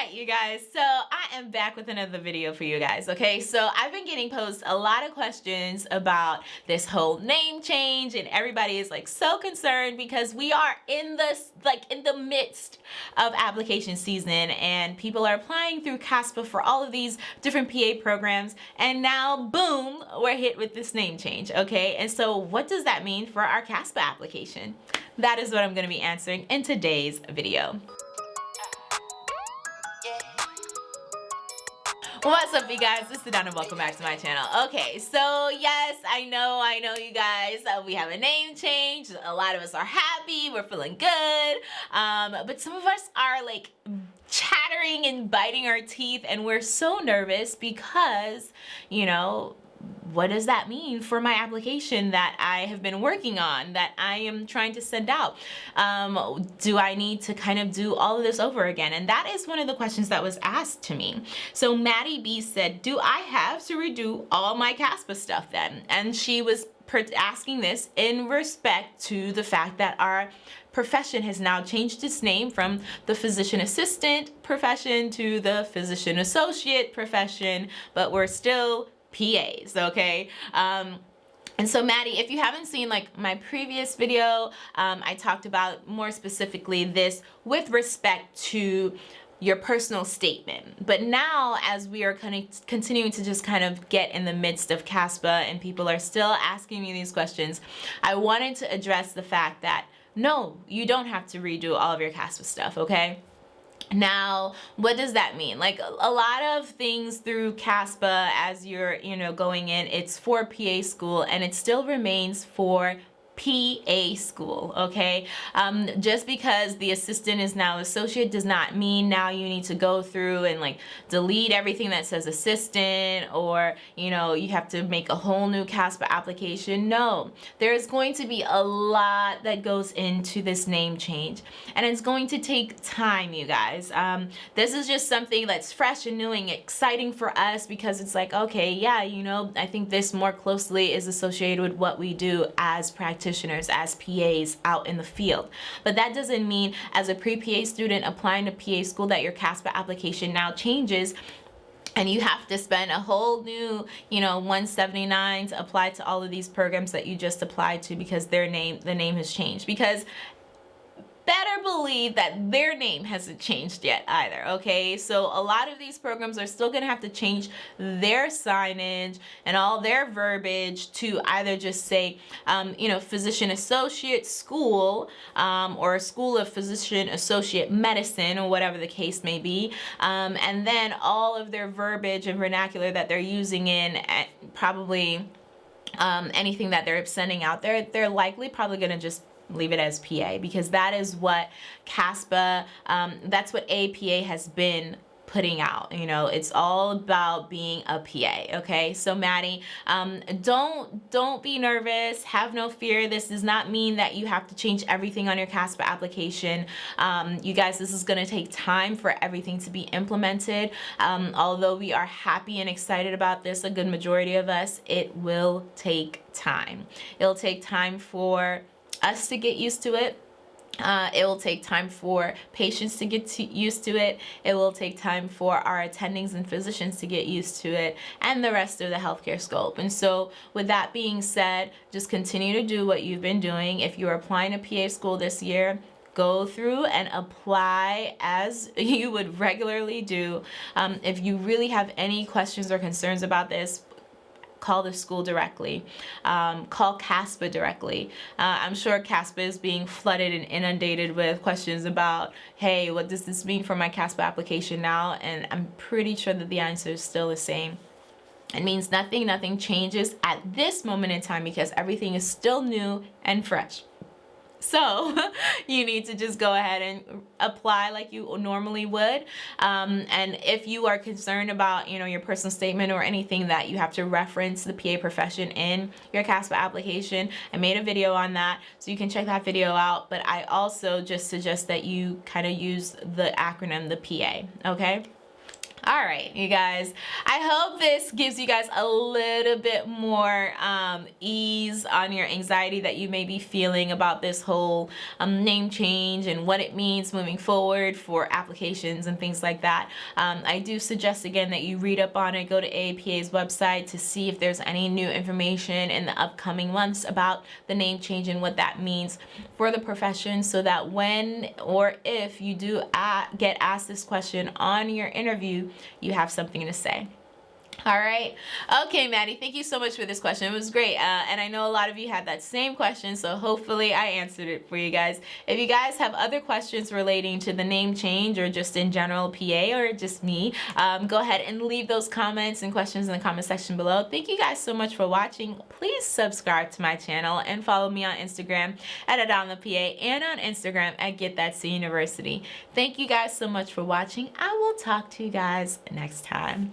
right, you guys. So I am back with another video for you guys. Okay, so I've been getting posed a lot of questions about this whole name change, and everybody is like so concerned because we are in this like in the midst of application season, and people are applying through CASPA for all of these different PA programs, and now boom, we're hit with this name change. Okay, and so what does that mean for our CASPA application? That is what I'm going to be answering in today's video. What's up you guys? This is Donna and welcome back to my channel. Okay, so yes, I know, I know you guys, uh, we have a name change. A lot of us are happy, we're feeling good. Um, but some of us are like chattering and biting our teeth and we're so nervous because, you know, what does that mean for my application that I have been working on, that I am trying to send out? Um, do I need to kind of do all of this over again? And that is one of the questions that was asked to me. So Maddie B said, do I have to redo all my CASPA stuff then? And she was asking this in respect to the fact that our profession has now changed its name from the physician assistant profession to the physician associate profession, but we're still PAs, okay? Um, and so Maddie, if you haven't seen like my previous video, um, I talked about more specifically this with respect to your personal statement. But now as we are kind of continuing to just kind of get in the midst of CASPA and people are still asking me these questions, I wanted to address the fact that no, you don't have to redo all of your CASPA stuff, okay? Now, what does that mean? Like a lot of things through CASPA as you're, you know, going in, it's for PA school and it still remains for PA school, okay? Um, just because the assistant is now associate does not mean now you need to go through and like delete everything that says assistant or, you know, you have to make a whole new CASPA application. No, there's going to be a lot that goes into this name change and it's going to take time, you guys. Um, this is just something that's fresh and new and exciting for us because it's like, okay, yeah, you know, I think this more closely is associated with what we do as practitioners practitioners as PAs out in the field. But that doesn't mean as a pre-PA student applying to PA school that your CASPA application now changes and you have to spend a whole new you know 179 to apply to all of these programs that you just applied to because their name the name has changed because better believe that their name hasn't changed yet either, okay? So a lot of these programs are still gonna have to change their signage and all their verbiage to either just say, um, you know, physician associate school um, or a school of physician associate medicine or whatever the case may be. Um, and then all of their verbiage and vernacular that they're using in eh, probably um, anything that they're sending out there, they're likely probably going to just leave it as PA because that is what CASPA, um, that's what APA has been putting out you know it's all about being a PA okay? So Maddie um, don't don't be nervous have no fear this does not mean that you have to change everything on your CASPA application. Um, you guys this is going to take time for everything to be implemented. Um, although we are happy and excited about this a good majority of us it will take time. It'll take time for us to get used to it. Uh, it will take time for patients to get to used to it. It will take time for our attendings and physicians to get used to it and the rest of the healthcare scope. And so with that being said, just continue to do what you've been doing. If you're applying to PA school this year, go through and apply as you would regularly do. Um, if you really have any questions or concerns about this, call the school directly, um, call CASPA directly. Uh, I'm sure CASPA is being flooded and inundated with questions about, hey, what does this mean for my CASPA application now? And I'm pretty sure that the answer is still the same. It means nothing, nothing changes at this moment in time because everything is still new and fresh. So you need to just go ahead and apply like you normally would. Um, and if you are concerned about, you know, your personal statement or anything that you have to reference the PA profession in your CASPA application, I made a video on that. So you can check that video out. But I also just suggest that you kind of use the acronym, the PA, okay? All right you guys. I hope this gives you guys a little bit more um, ease on your anxiety that you may be feeling about this whole um, name change and what it means moving forward for applications and things like that. Um, i do suggest again that you read up on it go to aapa's website to see if there's any new information in the upcoming months about the name change and what that means for the profession so that when or if you do get asked this question on your interview you have something to say. All right. Okay, Maddie, thank you so much for this question. It was great. Uh, and I know a lot of you had that same question, so hopefully I answered it for you guys. If you guys have other questions relating to the name change or just in general PA or just me, um, go ahead and leave those comments and questions in the comment section below. Thank you guys so much for watching. Please subscribe to my channel and follow me on Instagram at Adamna PA and on Instagram at Get That C University. Thank you guys so much for watching. I will talk to you guys next time.